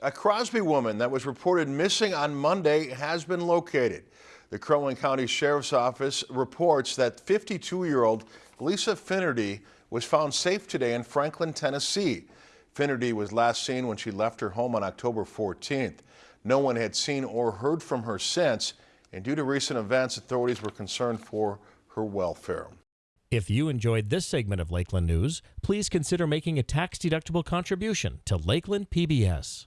A Crosby woman that was reported missing on Monday has been located. The Crow County Sheriff's Office reports that 52-year-old Lisa Finnerty was found safe today in Franklin, Tennessee. Finnerty was last seen when she left her home on October 14th. No one had seen or heard from her since, and due to recent events, authorities were concerned for her welfare. If you enjoyed this segment of Lakeland News, please consider making a tax-deductible contribution to Lakeland PBS.